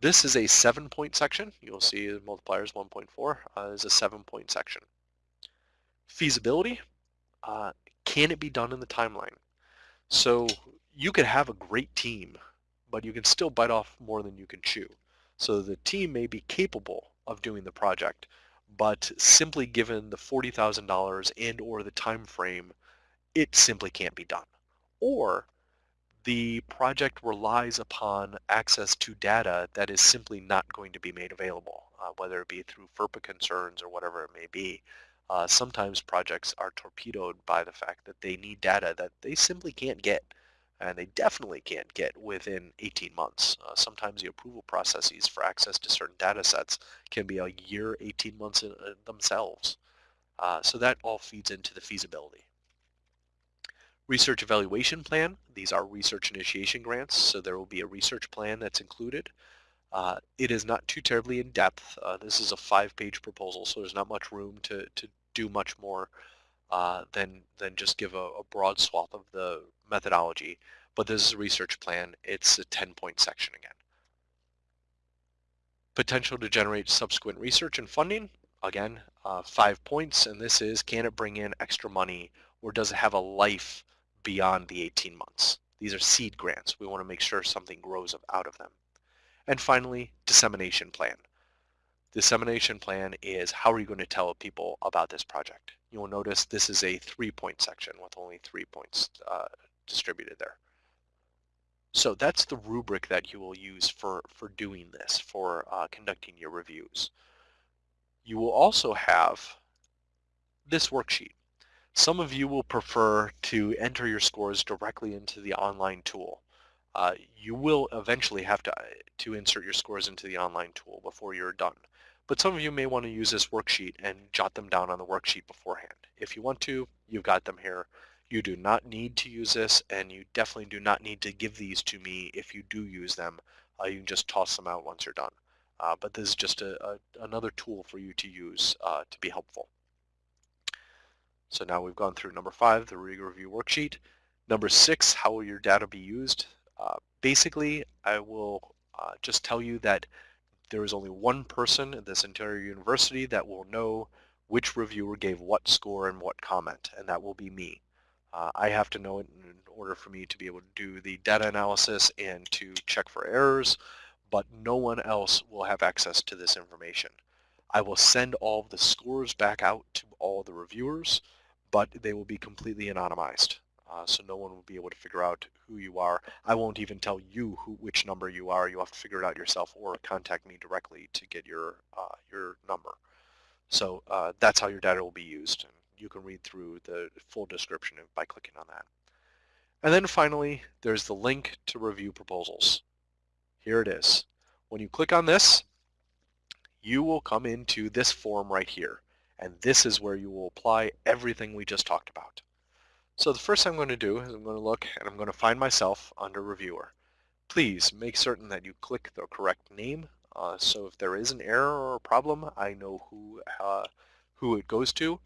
This is a seven point section. You'll see the multiplier is 1.4 uh, is a seven point section. Feasibility, uh, can it be done in the timeline? So you could have a great team, but you can still bite off more than you can chew. So the team may be capable of doing the project, but simply given the $40,000 and or the time frame, it simply can't be done. Or the project relies upon access to data that is simply not going to be made available, uh, whether it be through FERPA concerns or whatever it may be. Uh, sometimes projects are torpedoed by the fact that they need data that they simply can't get and they definitely can't get within 18 months. Uh, sometimes the approval processes for access to certain data sets can be a year, 18 months in, uh, themselves. Uh, so that all feeds into the feasibility. Research evaluation plan, these are research initiation grants, so there will be a research plan that's included. Uh, it is not too terribly in depth. Uh, this is a five-page proposal, so there's not much room to, to do much more uh, than, than just give a, a, broad swath of the methodology. But this is a research plan. It's a 10-point section again. Potential to generate subsequent research and funding. Again, uh, five points, and this is can it bring in extra money or does it have a life beyond the 18 months? These are seed grants. We want to make sure something grows out of them. And finally, dissemination plan. Dissemination plan is how are you going to tell people about this project? You'll notice this is a three-point section with only three points uh, distributed there. So that's the rubric that you will use for, for doing this, for uh, conducting your reviews. You will also have this worksheet. Some of you will prefer to enter your scores directly into the online tool uh, you will eventually have to, uh, to insert your scores into the online tool before you're done. But some of you may want to use this worksheet and jot them down on the worksheet beforehand. If you want to, you've got them here. You do not need to use this, and you definitely do not need to give these to me if you do use them. Uh, you can just toss them out once you're done. Uh, but this is just a, a, another tool for you to use uh, to be helpful. So now we've gone through number five, the review worksheet. Number six, how will your data be used? Uh, basically, I will uh, just tell you that there is only one person at this entire university that will know which reviewer gave what score and what comment, and that will be me. Uh, I have to know it in order for me to be able to do the data analysis and to check for errors, but no one else will have access to this information. I will send all of the scores back out to all the reviewers, but they will be completely anonymized uh, so no one will be able to figure out who you are. I won't even tell you who which number you are. You'll have to figure it out yourself or contact me directly to get your uh, your number. So uh, that's how your data will be used. And you can read through the full description by clicking on that. And then finally, there's the link to review proposals. Here it is. When you click on this, you will come into this form right here. And this is where you will apply everything we just talked about. So the first thing I'm going to do is I'm going to look and I'm going to find myself under reviewer. Please make certain that you click the correct name. Uh, so if there is an error or a problem, I know who, uh, who it goes to.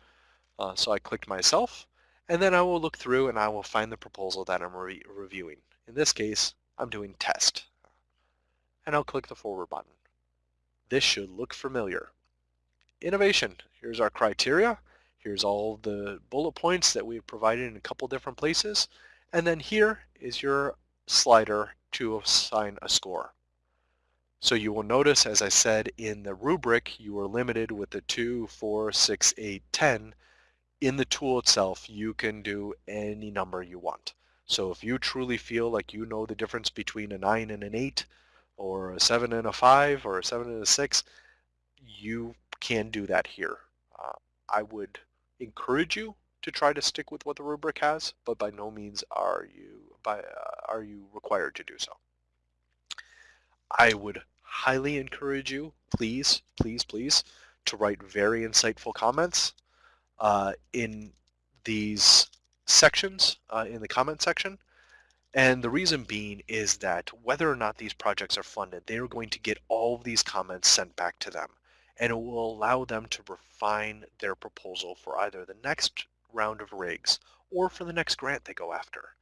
Uh, so I clicked myself and then I will look through and I will find the proposal that I'm re reviewing. In this case, I'm doing test. And I'll click the forward button. This should look familiar. Innovation, here's our criteria. Here's all the bullet points that we've provided in a couple different places. And then here is your slider to assign a score. So you will notice, as I said, in the rubric, you are limited with the 2, 4, 6, 8, 10. In the tool itself, you can do any number you want. So if you truly feel like you know the difference between a 9 and an 8, or a 7 and a 5, or a 7 and a 6, you can do that here. Uh, I would encourage you to try to stick with what the rubric has, but by no means are you by uh, are you required to do so. I would highly encourage you, please, please, please, to write very insightful comments uh, in these sections, uh, in the comment section. And the reason being is that whether or not these projects are funded, they are going to get all of these comments sent back to them and it will allow them to refine their proposal for either the next round of rigs or for the next grant they go after.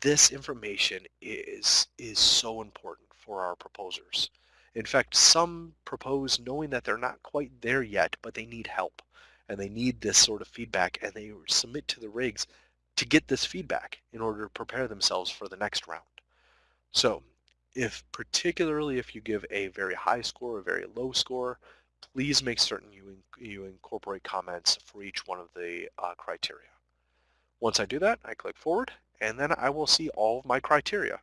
This information is, is so important for our proposers. In fact, some propose knowing that they're not quite there yet, but they need help and they need this sort of feedback and they submit to the rigs to get this feedback in order to prepare themselves for the next round. So if particularly if you give a very high score, a very low score, please make certain you, you incorporate comments for each one of the uh, criteria. Once I do that, I click forward, and then I will see all of my criteria.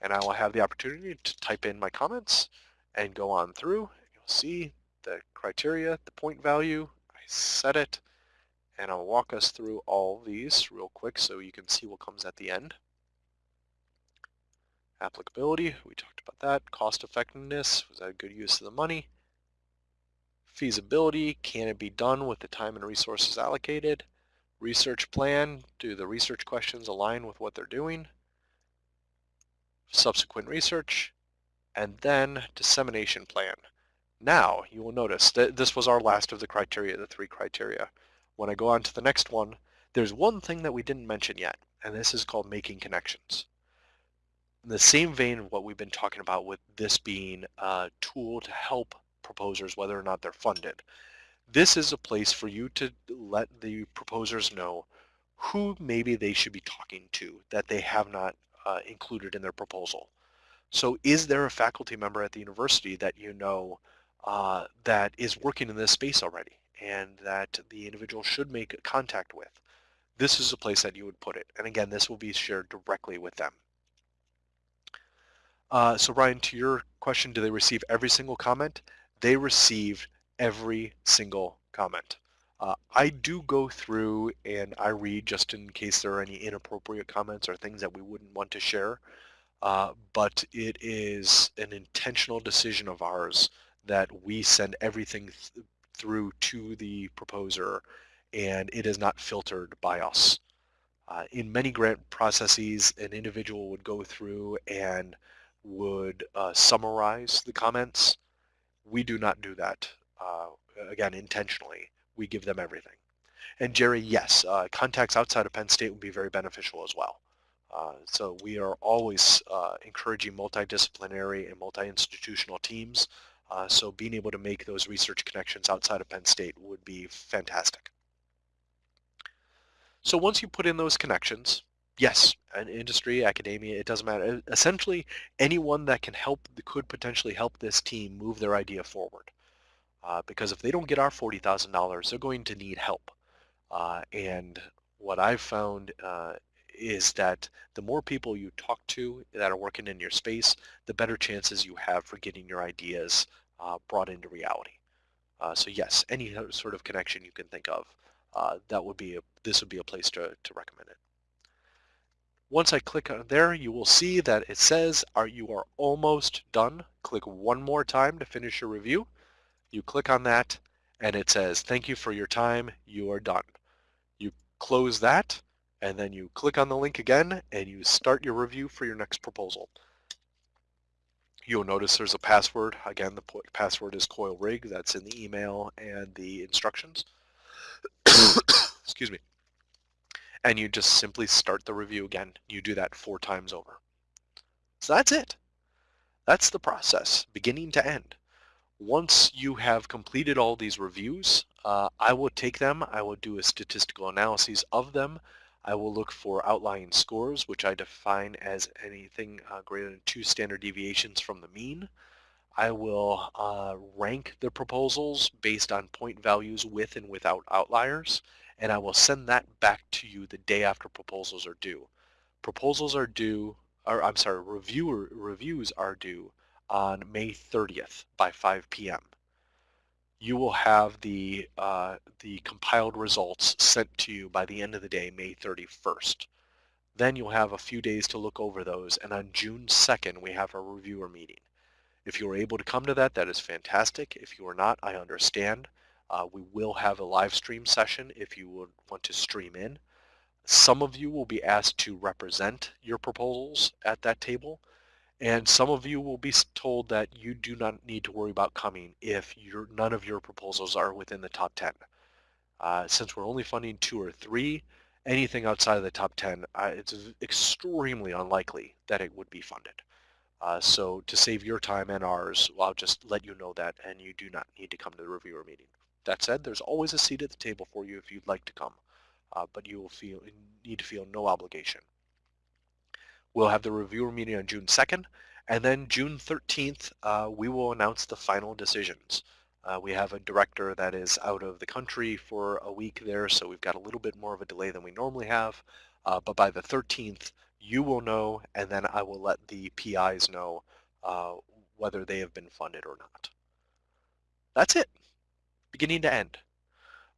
And I will have the opportunity to type in my comments and go on through. You'll see the criteria, the point value, I set it, and I'll walk us through all these real quick so you can see what comes at the end. Applicability, we talked about that. Cost effectiveness, was that a good use of the money? Feasibility, can it be done with the time and resources allocated? Research plan, do the research questions align with what they're doing? Subsequent research, and then dissemination plan. Now, you will notice that this was our last of the criteria, the three criteria. When I go on to the next one, there's one thing that we didn't mention yet, and this is called making connections. In the same vein of what we've been talking about with this being a tool to help proposers, whether or not they're funded. This is a place for you to let the proposers know who maybe they should be talking to that they have not uh, included in their proposal. So is there a faculty member at the university that you know uh, that is working in this space already and that the individual should make contact with? This is a place that you would put it. And again, this will be shared directly with them. Uh, so Ryan, to your question, do they receive every single comment? They received every single comment. Uh, I do go through and I read just in case there are any inappropriate comments or things that we wouldn't want to share. Uh, but it is an intentional decision of ours that we send everything th through to the proposer and it is not filtered by us. Uh, in many grant processes, an individual would go through and would uh, summarize the comments we do not do that, uh, again, intentionally. We give them everything. And Jerry, yes, uh, contacts outside of Penn State would be very beneficial as well. Uh, so we are always uh, encouraging multidisciplinary and multi-institutional teams. Uh, so being able to make those research connections outside of Penn State would be fantastic. So once you put in those connections, yes, an industry, academia, it doesn't matter. Essentially, anyone that can help, could potentially help this team move their idea forward. Uh, because if they don't get our $40,000, they're going to need help. Uh, and what I've found uh, is that the more people you talk to that are working in your space, the better chances you have for getting your ideas uh, brought into reality. Uh, so yes, any sort of connection you can think of uh, that would be a, this would be a place to, to recommend it. Once I click on there, you will see that it says are you are almost done. Click one more time to finish your review. You click on that and it says thank you for your time. You are done. You close that and then you click on the link again and you start your review for your next proposal. You'll notice there's a password. Again, the password is coil rig. That's in the email and the instructions. *coughs* Excuse me and you just simply start the review again. You do that four times over. So that's it. That's the process, beginning to end. Once you have completed all these reviews, uh, I will take them, I will do a statistical analysis of them, I will look for outlying scores, which I define as anything uh, greater than two standard deviations from the mean. I will uh, rank the proposals based on point values with and without outliers and I will send that back to you the day after proposals are due. Proposals are due, or I'm sorry, reviewer, reviews are due on May 30th by 5 p.m. You will have the, uh, the compiled results sent to you by the end of the day, May 31st. Then you'll have a few days to look over those, and on June 2nd, we have a reviewer meeting. If you are able to come to that, that is fantastic. If you are not, I understand. Uh, we will have a live stream session if you would want to stream in. Some of you will be asked to represent your proposals at that table, and some of you will be told that you do not need to worry about coming if your, none of your proposals are within the top 10. Uh, since we're only funding two or three, anything outside of the top 10, uh, it's extremely unlikely that it would be funded. Uh, so to save your time and ours, I'll just let you know that, and you do not need to come to the reviewer meeting. That said, there's always a seat at the table for you if you'd like to come, uh, but you will feel need to feel no obligation. We'll have the reviewer meeting on June 2nd, and then June 13th, uh, we will announce the final decisions. Uh, we have a director that is out of the country for a week there, so we've got a little bit more of a delay than we normally have. Uh, but by the 13th, you will know, and then I will let the PIs know uh, whether they have been funded or not. That's it beginning to end.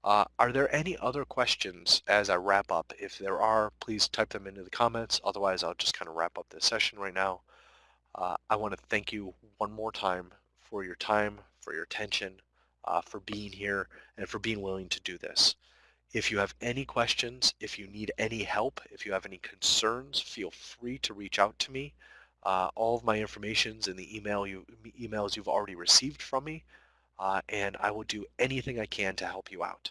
Uh, are there any other questions as I wrap up? If there are, please type them into the comments. Otherwise, I'll just kind of wrap up this session right now. Uh, I want to thank you one more time for your time, for your attention, uh, for being here, and for being willing to do this. If you have any questions, if you need any help, if you have any concerns, feel free to reach out to me. Uh, all of my information is in the email you, emails you've already received from me uh, and I will do anything I can to help you out.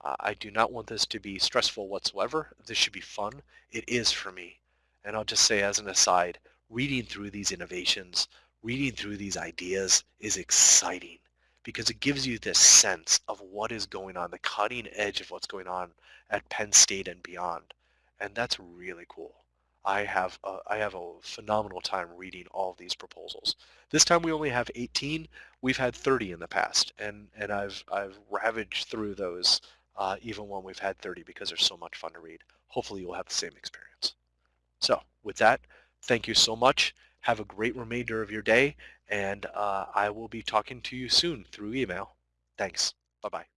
Uh, I do not want this to be stressful whatsoever. This should be fun. It is for me. And I'll just say as an aside, reading through these innovations, reading through these ideas is exciting because it gives you this sense of what is going on, the cutting edge of what's going on at Penn State and beyond. And that's really cool. I have a, I have a phenomenal time reading all these proposals. This time we only have 18. We've had 30 in the past, and and I've I've ravaged through those uh, even when we've had 30 because they're so much fun to read. Hopefully you'll have the same experience. So with that, thank you so much. Have a great remainder of your day, and uh, I will be talking to you soon through email. Thanks. Bye-bye.